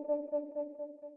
CC